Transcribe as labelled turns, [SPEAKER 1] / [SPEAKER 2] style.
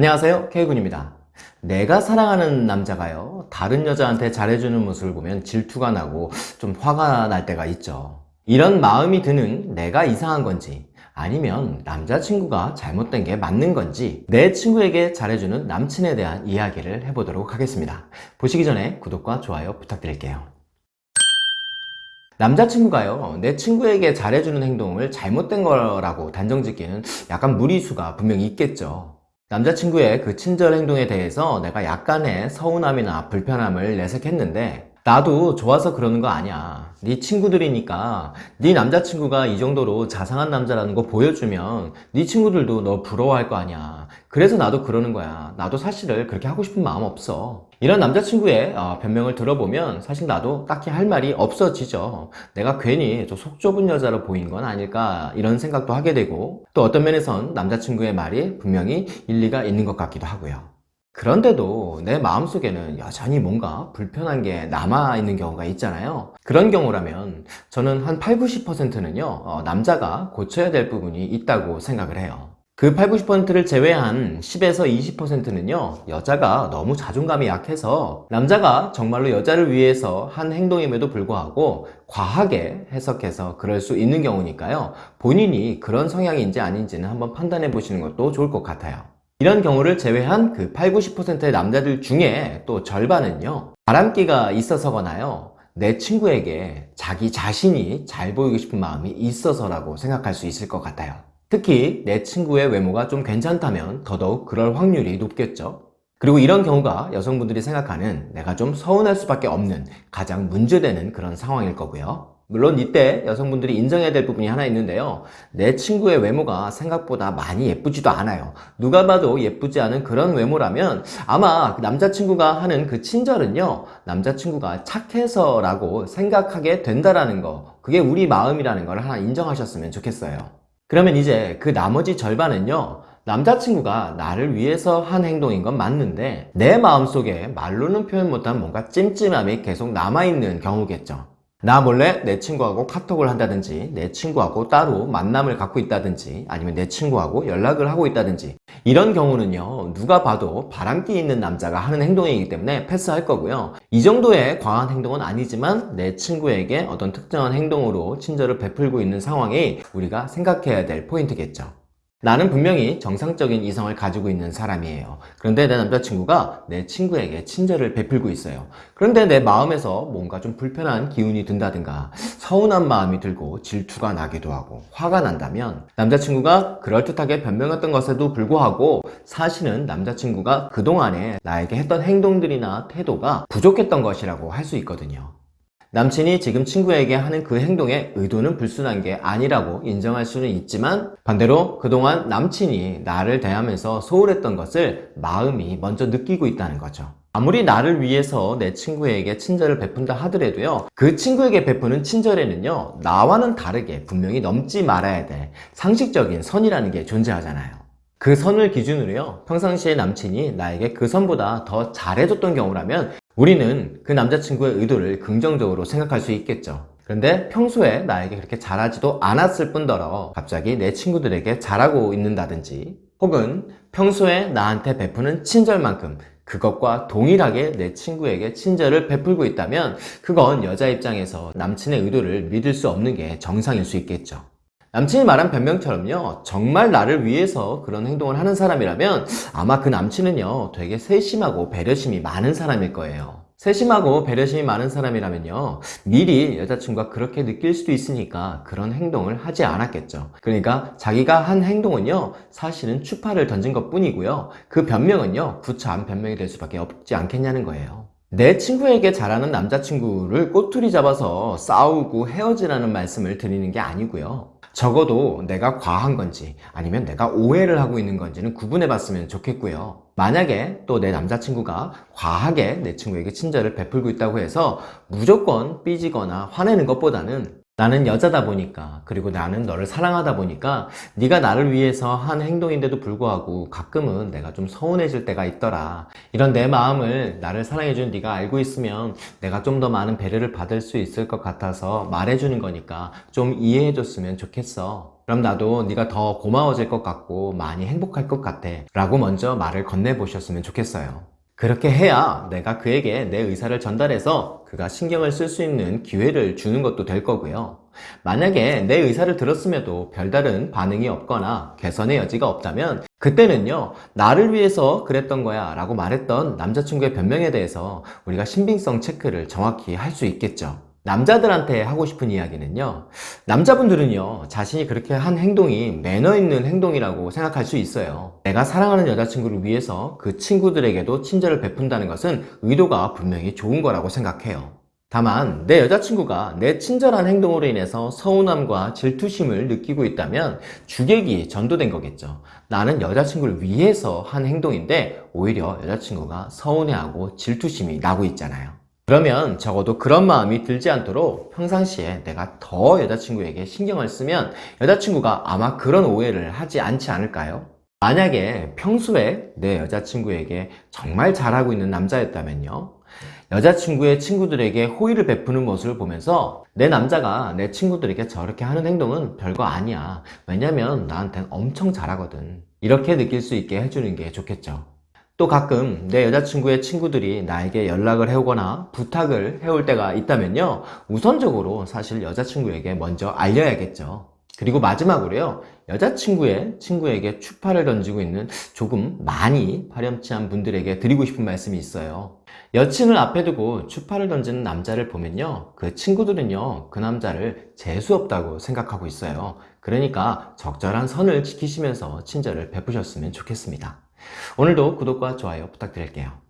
[SPEAKER 1] 안녕하세요. K군입니다. 내가 사랑하는 남자가요 다른 여자한테 잘해주는 모습을 보면 질투가 나고 좀 화가 날 때가 있죠. 이런 마음이 드는 내가 이상한 건지 아니면 남자친구가 잘못된 게 맞는 건지 내 친구에게 잘해주는 남친에 대한 이야기를 해보도록 하겠습니다. 보시기 전에 구독과 좋아요 부탁드릴게요. 남자친구가요 내 친구에게 잘해주는 행동을 잘못된 거라고 단정짓기는 약간 무리수가 분명히 있겠죠 남자친구의 그 친절 행동에 대해서 내가 약간의 서운함이나 불편함을 내색했는데 나도 좋아서 그러는 거 아니야. 네 친구들이니까 네 남자친구가 이 정도로 자상한 남자라는 거 보여주면 네 친구들도 너 부러워할 거 아니야. 그래서 나도 그러는 거야. 나도 사실을 그렇게 하고 싶은 마음 없어 이런 남자친구의 어, 변명을 들어보면 사실 나도 딱히 할 말이 없어지죠. 내가 괜히 속 좁은 여자로 보인 건 아닐까 이런 생각도 하게 되고 또 어떤 면에선 남자친구의 말이 분명히 일리가 있는 것 같기도 하고요. 그런데도 내 마음속에는 여전히 뭔가 불편한 게 남아있는 경우가 있잖아요. 그런 경우라면 저는 한 8, 90%는요 어, 남자가 고쳐야 될 부분이 있다고 생각을 해요 그 8, 90%를 제외한 10에서 20%는요 여자가 너무 자존감이 약해서 남자가 정말로 여자를 위해서 한 행동임에도 불구하고 과하게 해석해서 그럴 수 있는 경우니까요. 본인이 그런 성향인지 아닌지는 한번 판단해 보시는 것도 좋을 것 같아요. 이런 경우를 제외한 그 8, 90%의 남자들 중에 또 절반은요 바람기가 있어서거나요 내 친구에게 자기 자신이 잘 보이고 싶은 마음이 있어서라고 생각할 수 있을 것 같아요 특히 내 친구의 외모가 좀 괜찮다면 더더욱 그럴 확률이 높겠죠. 그리고 이런 경우가 여성분들이 생각하는 내가 좀 서운할 수밖에 없는 가장 문제되는 그런 상황일 거고요. 물론 이때 여성분들이 인정해야 될 부분이 하나 있는데요. 내 친구의 외모가 생각보다 많이 예쁘지도 않아요. 누가 봐도 예쁘지 않은 그런 외모라면 아마 그 남자친구가 하는 그 친절은요 남자친구가 착해서 라고 생각하게 된다라는 거 그게 우리 마음이라는 걸 하나 인정하셨으면 좋겠어요 그러면 이제 그 나머지 절반은요 남자친구가 나를 위해서 한 행동인 건 맞는데 내 마음속에 말로는 표현 못한 뭔가 찜찜함이 계속 남아있는 경우겠죠 나 몰래 내 친구하고 카톡을 한다든지 내 친구하고 따로 만남을 갖고 있다든지 아니면 내 친구하고 연락을 하고 있다든지 이런 경우는요 누가 봐도 바람기 있는 남자가 하는 행동이기 때문에 패스할 거고요. 이 정도의 과한 행동은 아니지만 내 친구에게 어떤 특정한 행동으로 친절을 베풀고 있는 상황이 우리가 생각해야 될 포인트겠죠 나는 분명히 정상적인 이성을 가지고 있는 사람이에요. 그런데 내 남자친구가 내 친구에게 친절을 베풀고 있어요. 그런데 내 마음에서 뭔가 좀 불편한 기운이 든다든가 서운한 마음이 들고 질투가 나기도 하고 화가 난다면 남자친구가 그럴듯하게 변명했던 것에도 불구하고 사실은 남자친구가 그동안에 나에게 했던 행동들이나 태도가 부족했던 것이라고 할 수 있거든요 남친이 지금 친구에게 하는 그 행동의 의도는 불순한 게 아니라고 인정할 수는 있지만 반대로 그동안 남친이 나를 대하면서 소홀했던 것을 마음이 먼저 느끼고 있다는 거죠. 아무리 나를 위해서 내 친구에게 친절을 베푼다 하더라도요 그 친구에게 베푸는 친절에는요 나와는 다르게 분명히 넘지 말아야 될 상식적인 선이라는 게 존재하잖아요. 그 선을 기준으로요 평상시에 남친이 나에게 그 선보다 더 잘해줬던 경우라면 우리는 그 남자친구의 의도를 긍정적으로 생각할 수 있겠죠. 그런데 평소에 나에게 그렇게 잘하지도 않았을 뿐더러 갑자기 내 친구들에게 잘하고 있는다든지 혹은 평소에 나한테 베푸는 친절만큼 그것과 동일하게 내 친구에게 친절을 베풀고 있다면 그건 여자 입장에서 남친의 의도를 믿을 수 없는 게 정상일 수 있겠죠 남친이 말한 변명처럼요 정말 나를 위해서 그런 행동을 하는 사람이라면 아마 그 남친은요 되게 세심하고 배려심이 많은 사람일 거예요. 세심하고 배려심이 많은 사람이라면요 미리 여자친구가 그렇게 느낄 수도 있으니까 그런 행동을 하지 않았겠죠. 그러니까 자기가 한 행동은요 사실은 추파를 던진 것 뿐이고요 그 변명은요 구차한 변명이 될 수밖에 없지 않겠냐는 거예요. 내 친구에게 잘하는 남자친구를 꼬투리 잡아서 싸우고 헤어지라는 말씀을 드리는 게 아니고요 적어도 내가 과한 건지 아니면 내가 오해를 하고 있는 건지는 구분해 봤으면 좋겠고요. 만약에 또 내 남자친구가 과하게 내 친구에게 친절을 베풀고 있다고 해서 무조건 삐지거나 화내는 것보다는 나는 여자다 보니까 그리고 나는 너를 사랑하다 보니까 네가 나를 위해서 한 행동인데도 불구하고 가끔은 내가 좀 서운해질 때가 있더라. 이런 내 마음을 나를 사랑해준 네가 알고 있으면 내가 좀 더 많은 배려를 받을 수 있을 것 같아서 말해주는 거니까 좀 이해해 줬으면 좋겠어. 그럼 나도 네가 더 고마워질 것 같고 많이 행복할 것 같아. 라고 먼저 말을 건네보셨으면 좋겠어요. 그렇게 해야 내가 그에게 내 의사를 전달해서 그가 신경을 쓸 수 있는 기회를 주는 것도 될 거고요. 만약에 내 의사를 들었음에도 별다른 반응이 없거나 개선의 여지가 없다면 그때는요 나를 위해서 그랬던 거야 라고 말했던 남자친구의 변명에 대해서 우리가 신빙성 체크를 정확히 할 수 있겠죠. 남자들한테 하고 싶은 이야기는요 남자분들은요 자신이 그렇게 한 행동이 매너 있는 행동이라고 생각할 수 있어요. 내가 사랑하는 여자친구를 위해서 그 친구들에게도 친절을 베푼다는 것은 의도가 분명히 좋은 거라고 생각해요. 다만 내 여자친구가 내 친절한 행동으로 인해서 서운함과 질투심을 느끼고 있다면 주객이 전도된 거겠죠. 나는 여자친구를 위해서 한 행동인데 오히려 여자친구가 서운해하고 질투심이 나고 있잖아요 그러면 적어도 그런 마음이 들지 않도록 평상시에 내가 더 여자친구에게 신경을 쓰면 여자친구가 아마 그런 오해를 하지 않지 않을까요? 만약에 평소에 내 여자친구에게 정말 잘하고 있는 남자였다면요. 여자친구의 친구들에게 호의를 베푸는 모습을 보면서 내 남자가 내 친구들에게 저렇게 하는 행동은 별거 아니야. 왜냐면 나한텐 엄청 잘하거든. 이렇게 느낄 수 있게 해주는 게 좋겠죠. 또 가끔 내 여자친구의 친구들이 나에게 연락을 해오거나 부탁을 해올 때가 있다면요 우선적으로 사실 여자친구에게 먼저 알려야겠죠. 그리고 마지막으로요 여자친구의 친구에게 추파를 던지고 있는 조금 많이 파렴치한 분들에게 드리고 싶은 말씀이 있어요. 여친을 앞에 두고 추파를 던지는 남자를 보면요 그 친구들은요 그 남자를 재수없다고 생각하고 있어요. 그러니까 적절한 선을 지키시면서 친절을 베푸셨으면 좋겠습니다 오늘도 구독과 좋아요 부탁드릴게요.